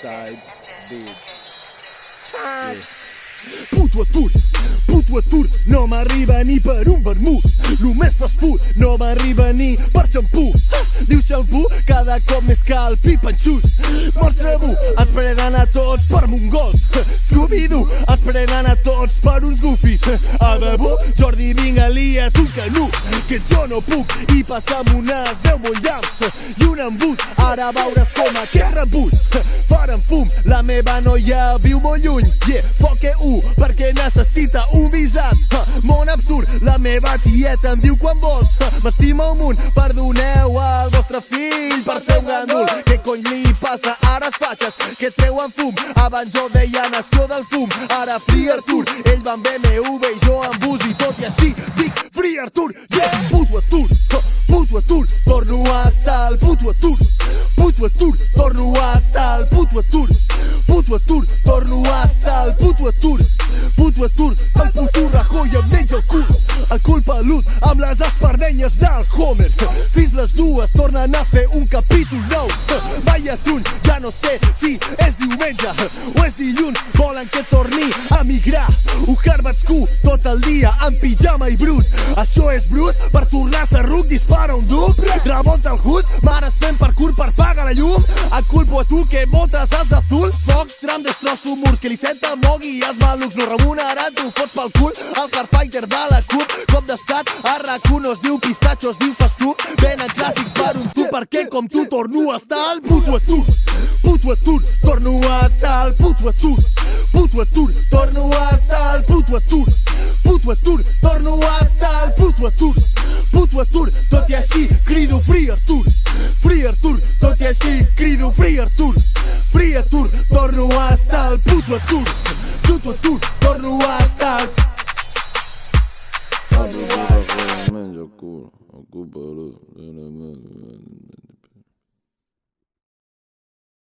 Type beat. Puto atur, puto atur, no m'arriba ni per un vermut. Només fas food, no m'arriba ni per xampú. Diu xampú, cada cop més cal pipanxut. Mostra bu, ens prenen a tots per mongols. Scooby-Doo, ens prenen a tots per uns gufis. A debò, Jordi, vinga, lia't un canut, que jo no puc. I passam unes 10 bollams i un embut. Ara veuràs com aquest rebuig faran fum. La meva noia viu molt lluny, yeah, foc u, perquè necessita un visat. Món absurd, la meva tieta em diu quan vols. Ha, M'estimo un munt, perdoneu al vostre fill per ser un gandul. Què cony li passa ara els fatxes que treuen fum? Abans jo deia nació del fum, ara Free Artur. Ell va amb BMW i jo amb bus i tot i així dic Free Artur, puto atur, torno a estar al puto atur. Puto atur, torno a estar al puto atur. Puto atur, torno a estar al puto atur. Puto atur, el puto Rajoy em menja el cul. El cul pelut amb les espardenyes del Homer. Fins les dues tornen a fer un capítol no sé si és diumenge o és dilluns. Volen que torni a migrar. Un Harvardscu tot el dia en pijama i brut. Això és brut per tornar a ser ruc, dispara un duc. Rebota el hood, mares fent parkour per pagar la llum. Et culpo a tu que votes als azul. Foc, tram, destrosso murs, que li senta mogui i els malucs no remunerat, tu fots pel cul. El Carfighter de la CUP, cop d'estat, a RAC1 no es diu pistatxo, es diu fas tu. Venen clàssics per un tu, perquè com tu torno a estar al puto atur. Puto atur, torno a estar al puto atur. Puto atur, torno a estar al puto atur. Puto atur, torno a estar al puto atur. Puto atur, tot i així crido torno a estar al puto atur. Puto atur, torno a estar